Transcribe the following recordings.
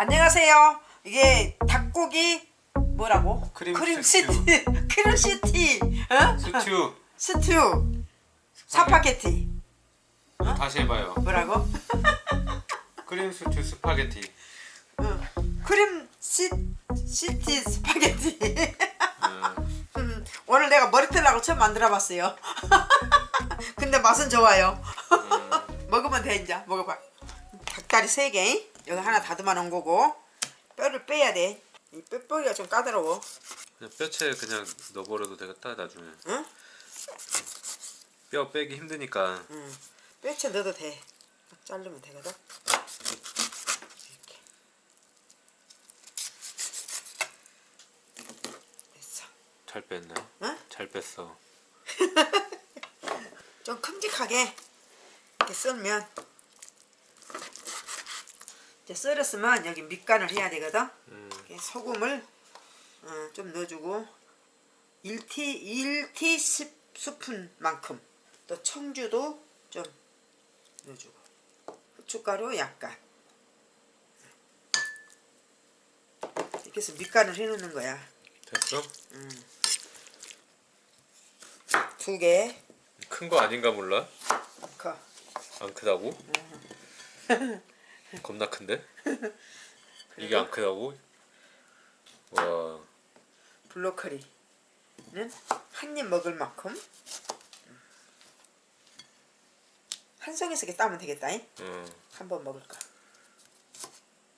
안녕하세요. 이게 닭고기 뭐라고? 크림 시티. 스튜. 크림 시티. 어? 스튜 스튜. 사파게티. 어? 다시 해봐요 뭐라고? 크림 스튜 스파게티 어. 크림 시, 시티 스파게티. 음, 음, 오늘 내가 머리털 나고 처음 만들어봤어요. 근데 맛은 좋아요. 음. 먹으면 돼 이제 먹어봐. 닭다리 3개 여기 하나 다듬어 놓은 거고 뼈를 빼야 돼. 이 뼈뼈기가 좀 까다로워. 그냥 뼈채 그냥 넣어버려도 되겠다 나중에 응? 뼈 빼기 힘드니까 응. 뼈채 넣어도 돼. 자르면 되거든. 이렇게. 됐어. 잘 뺐네 응? 잘 뺐어 좀 큼직하게 이렇게 썰면 이제 썰었으면 여기 밑간을 해야 되거든. 음, 소금을 어, 좀 넣어주고 1티 1티 10 스푼만큼 또 청주도 좀 넣어주고 후춧가루 약간 이렇게 해서 밑간을 해놓는 거야. 됐어? 두 개. 큰 거 아닌가 몰라 커. 안 크다고? 겁나 큰데? 이게 안 크다고? 와 블로커리는 한 입 먹을 만큼 한 이렇게 따면 되겠다. 잉? 어, 한번 먹을까?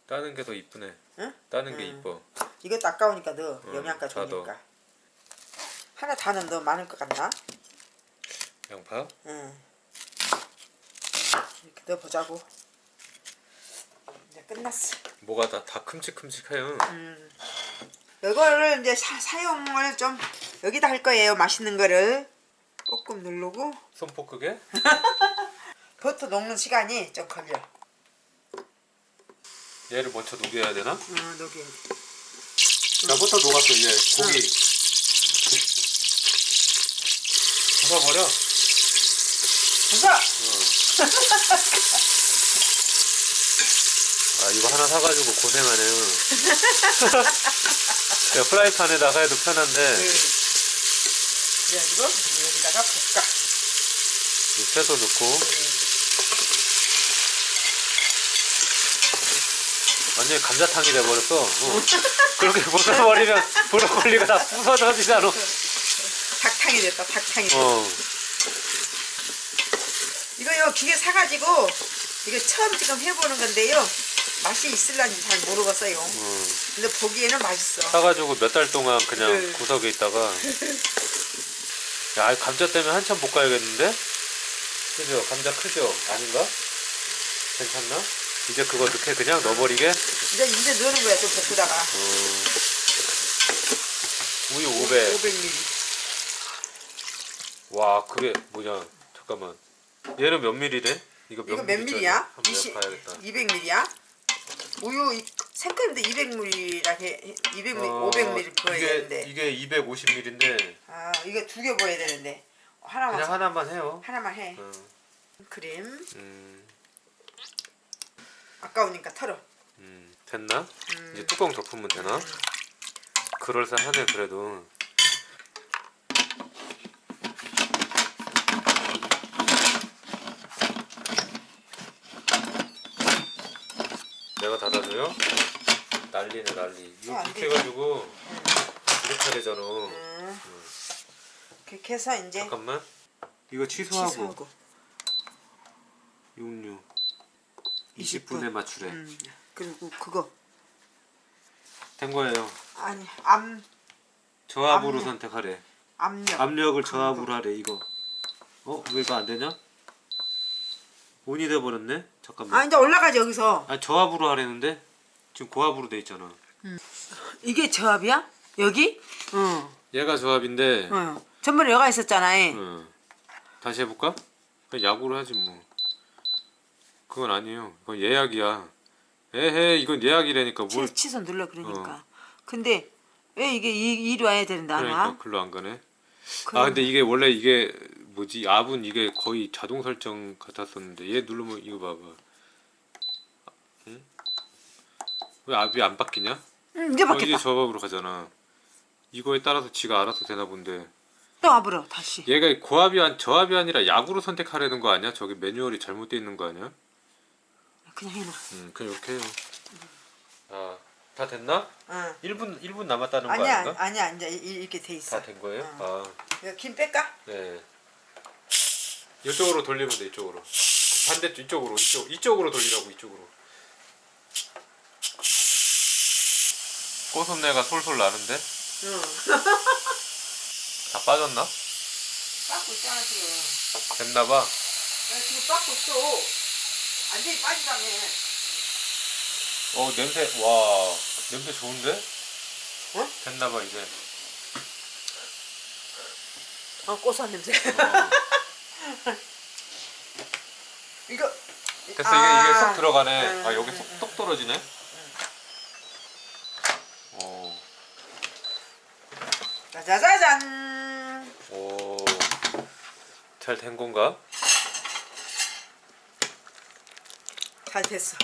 따는 게 더 이쁘네 응? 따는 게 음. 이뻐 이것도 아까우니까. 음, 영양가. 좋으니까. 하나 다는 너무 많을 것 같나? 양파? 응. 이렇게 넣어보자고. 끝났어. 뭐가 다, 다 큼직큼직해요 음. 이거를 이제 사, 사용을 좀 여기다 할 거예요. 맛있는 거를 조금 누르고 손포 크게? 버터 녹는 시간이 좀 걸려. 얘를 먼저 녹여야 되나? 어, 녹여. 나 버터 녹았어 이제 고기 벗어버려 부서. 아 이거 하나 사가지고 고생하네요 야, 프라이팬에다가 해도 편한데 네. 그래가지고 여기다가 볶아. 이 채소 넣고 완전히 감자탕이 돼버렸어 어. 그렇게 벗어버리면 브로콜리가 다 부서져지잖아 닭탕이 됐다. 닭탕이. 됐다. 어. 이거 요 기계 사가지고 이거 처음 지금 해보는 건데요. 맛이 있을란지 잘 모르겠어요. 어. 근데 보기에는 맛있어. 사가지고 몇 달 동안 그냥 네. 구석에 있다가 야 감자 때문에 한참 볶아야겠는데? 그죠? 감자 크죠? 아닌가? 괜찮나? 이제 그거 넣게 그냥 넣어버리게? 이제 이제 넣는 거야 좀 볶다가. 어. 우유 500 500ml. 와 그게 뭐냐 잠깐만 얘는 몇 밀리래? 이거 몇 이거 몇? 한번 20, 봐야겠다 200ml야? 우유 이- 생크림도 200ml라 해 200ml, 어, 500ml 부어야 이게, 되는데. 이게 250ml인데 아 이거 두 개 부어야 되는데 하나만 그냥 하나만 해요 하나만 해. 어. 크림 음, 아까우니까 털어. 음, 됐나? 음. 이제 뚜껑 덮으면 되나? 그럴싸하네 그래도 내가 닫아줘요? 난리네 난리 이렇게. 해가지고 이렇게 해야 되잖아 음. 그렇게 해서 이제 잠깐만 이거 취소하고, 취소하고. 육류 20 20분에 분. 맞추래 음. 그리고 그거 된 거예요 아니 암 저압으로 압력. 선택하래 압력. 압력을. 저압으로 하래 이거 어? 왜 이거 안 되냐? 온이 돼버렸네? 잠깐만 아 이제 올라가지 여기서. 아 저압으로 하래는데 지금 고압으로 돼 있잖아 이게 저압이야? 여기? 응. 얘가 저압인데 응. 전번에 여가 있었잖아. 응. 다시 해볼까? 약으로 하지 뭐 그건 아니에요 그건 예약이야 에헤 이건 예약이라니까 뭘 치, 취소 눌러 그러니까. 근데 왜 이게 이, 이리 와야 되는데 안 그러니까 와? 글로 안 가네 그럼- 아 근데 이게 원래 이게 뭐지 압은 이게 거의 자동 설정 같았었는데 얘 누르면 이거 봐봐 응? 왜 압이 안 바뀌냐? 응 이제 어, 이제 바뀌었다 저각으로 가잖아. 이거에 따라서 지가 알아서 되나 본데. 또 와버려 다시 얘가 고압이 한 저압이 아니라 약으로 선택하려는 거 아니야? 저기 매뉴얼이 잘못돼 있는 거 아니야? 그냥 해놔 음, 그냥 이렇게 해요. 아, 다 됐나? 응 1분 1분 남았다는 거 아니야 아닌가? 아니야 이제 이- 이렇게 돼 있어 다 된 거예요? 응. 아, 이거 김 뺄까? 네. 이쪽으로 돌리면 돼. 이쪽으로. 반대쪽 이쪽으로 이쪽 이쪽으로 돌리라고 이쪽으로. 꽃순내가 솔솔 나는데 응 다 빠졌나? 빠고 있잖아 지금 됐나 봐. 야, 지금 빠고 있어 완전히 빠지다며 어 냄새 와 냄새 좋은데? 어? 됐나 봐 이제. 어 고소한 냄새 어. 이거 됐어 아. 이게 이게 쏙 들어가네. 음, 아 여기 음, 쏙 똑 떨어지네. 어. 짜자자잔 오. 잘 된 건가? 잘 됐어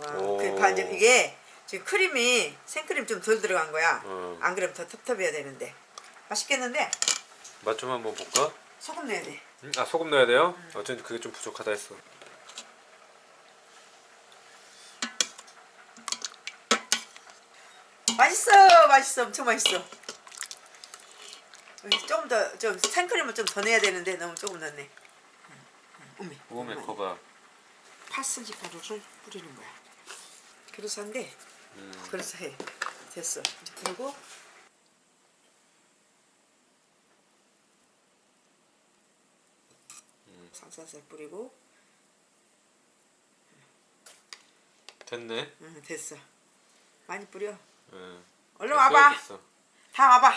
와, 오. 그 반전 이게 지금 크림이 생크림 좀 덜 들어간 거야 어. 안 그러면 더 텁텁해야 되는데 맛있겠는데 맛 좀 한번 볼까? 소금 넣어야 돼 음? 아 소금 넣어야 돼요? 어쩐지 그게 좀 부족하다 했어. 맛있어 맛있어 엄청 맛있어 조금 더 좀 생크림을 좀더 넣어야 되는데 너무 조금 넣네 어메 오메 커봐. 파슬리 가루를 뿌리는 거야 그래서 한데 음. 그래서 해 됐어 그리고 살살살 뿌리고 됐네. 응, 됐어 많이 뿌려 응. 얼른 와봐 됐어. 다 와봐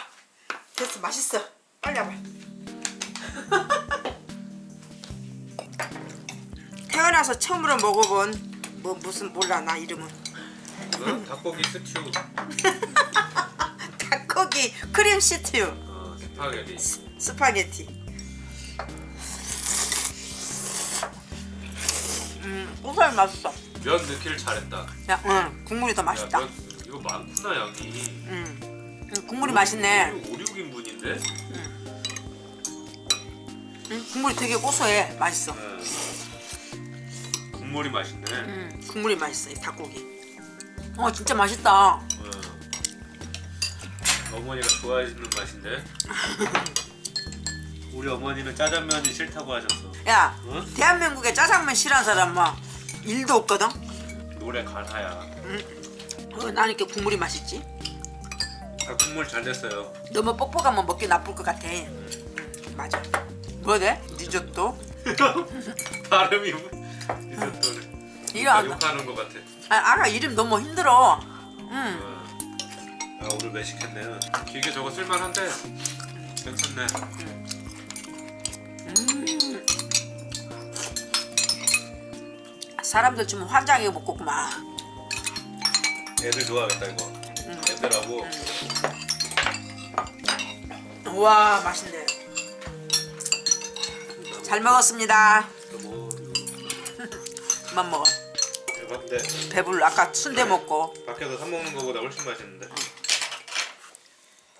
됐어 맛있어 빨리 와봐 태어나서 처음으로 먹어본 뭐 무슨 몰라 나 이름은 응? 닭고기 스튜. 닭고기 크림 시튜 어, 스파게티. 스 파게티 음 고소해 맛있어 면 넣기를 잘했다. 야, 응 국물이 더 맛있다 야, 면 이거 많구나 양이. 음, 음, 국물이 맛있네 5, 6인분인데? 음, 국물이 되게 고소해 맛있어 국물이 맛있네. 음, 국물이 맛있어 이 닭고기 어 진짜 맛있다 응. 어머니가 좋아해주는 맛인데. 우리 어머니는 짜장면이 싫다고 하셨어. 야 응? 대한민국에 짜장면 싫어하는 사람 뭐 일도 없거든 노래 가사야. 어, 난 이렇게 국물이 맛있지 아, 국물 잘 됐어요. 너무 뻑뻑하면 먹기 나쁠 것 같아 음, 맞아 뭐 돼? 리조또? 발음이 리조또는. 이거 안 욕하는 것 같아. 아, 아가 이름 너무 힘들어 음. 아 오늘 매식했네요. 기계 저거 쓸만한데 괜찮네. 사람들 주면 환장해 먹겠구만 애들 좋아하겠다 이거. 애들하고. 우와 맛있네. 잘 먹었습니다. 뭐 그만 먹어. 배불러 아까 순대 먹고. 밖에서 사 먹는 거보다 훨씬 맛있는데.